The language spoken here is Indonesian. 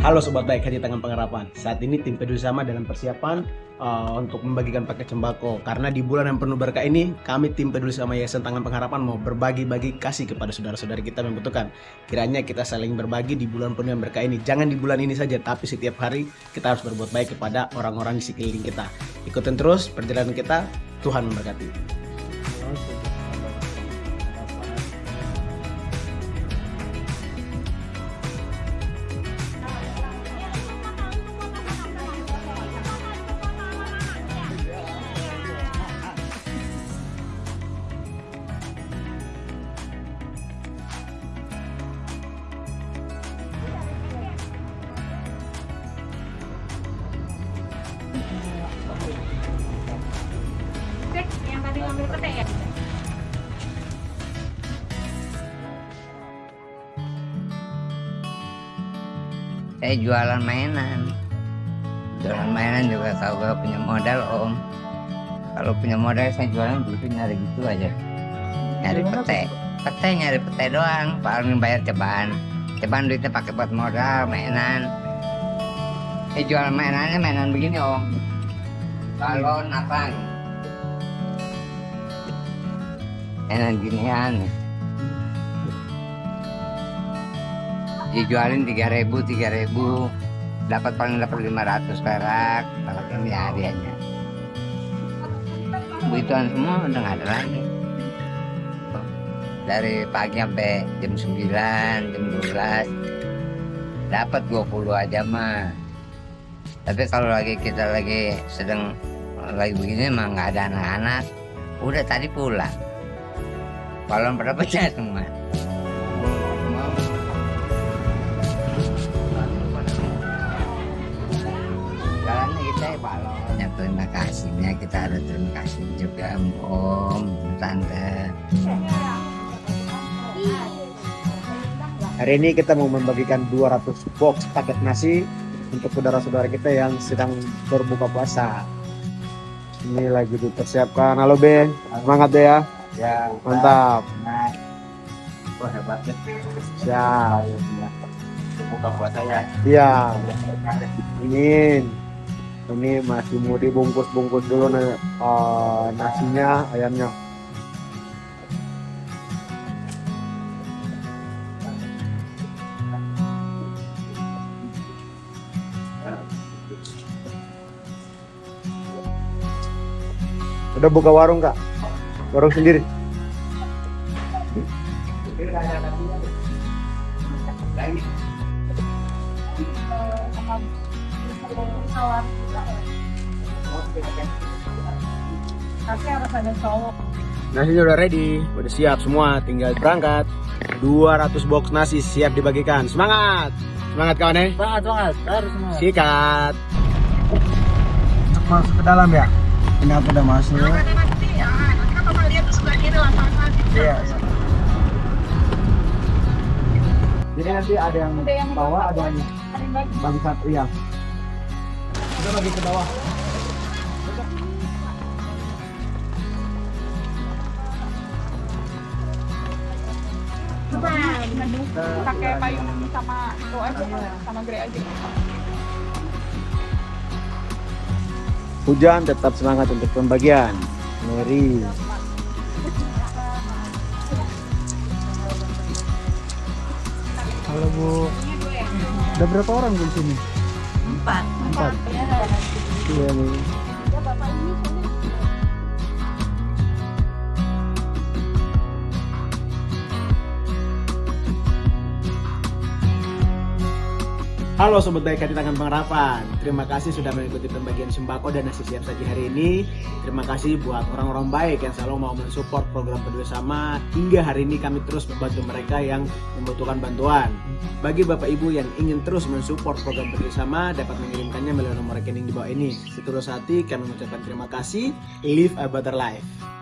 Halo Sobat Baik Hati Tangan Pengharapan. Saat ini tim peduli sama dalam persiapan uh, untuk membagikan paket sembako. Karena di bulan yang penuh berkah ini Kami tim peduli sama Yayasan Tangan Pengharapan mau berbagi-bagi kasih kepada saudara-saudari kita yang membutuhkan. Kiranya kita saling berbagi di bulan penuh yang berkah ini. Jangan di bulan ini saja tapi setiap hari kita harus berbuat baik kepada orang-orang di sekeliling kita. Ikutin terus perjalanan kita. Tuhan memberkati yang tadi ngambil pete ya? Saya jualan mainan. Jualan mainan juga kalau gak punya modal om. Kalau punya modal saya jualan dulu nyari gitu aja. Nyari pete. Pete nyari pete doang. Paling bayar ceban. Ceban duitnya pakai buat modal mainan. Saya jualan mainannya mainan begini om. Balon apa? Mainan ginian. dijualin tiga ribu tiga ribu. Dapat paling dapat lima ratus perak. Kalau ini hadiahnya. Begituan semua udah nggak ada lagi. Dari pagi sampai jam 9 jam 12 dapat 20 aja mah tapi kalau lagi kita lagi sedang lagi begini emang nggak ada anak-anak. Udah tadi pulang. Balon pada pecah semua kita ya balonnya terima kasihnya. Kita ada terima kasih juga om tante. Hari ini kita mau membagikan 200 box paket nasi untuk saudara-saudara kita yang sedang berbuka puasa. Ini lagi dipersiapkan. Halo B, semangat deh ya. ya Mantap. wah hebat ya Siap. buka puasa ya Iya. Ini ini masih mau dibungkus-bungkus dulu nih, eh, nasinya, ayamnya. Udah buka warung kak? Warung sendiri? Tapi harus ada cowok. Nasinya udah ready, udah siap semua, tinggal berangkat. 200 box nasi siap dibagikan. Semangat! Semangat kawan ya. banget banget harus semua Sikat. Masuk ke dalam ya. Ini aku udah masuk. nanti ya, kan bakal lihat sebelah kiri lapangan. Iya. Jadi nanti ada yang Ada yang bawah, ada yang satu iya. Kita bagi ke bawah. Nah, pakai payung sama itu aja, sama grey aja. Hujan tetap semangat untuk pembagian. Mary. Halo Bu. Ada berapa orang Bu di sini? Empat. Empat. Iya nih. Halo Sobat Baik Hati Tangan Pengharapan. Terima kasih sudah mengikuti pembagian sembako dan nasi siap saji hari ini. Terima kasih buat orang-orang baik yang selalu mau mensupport program Peduli Sama. Hingga hari ini kami terus membantu mereka yang membutuhkan bantuan. Bagi Bapak Ibu yang ingin terus mensupport program Peduli Sama Dapat mengirimkannya melalui nomor rekening di bawah ini. Seterus hati kami mengucapkan terima kasih. Live a better life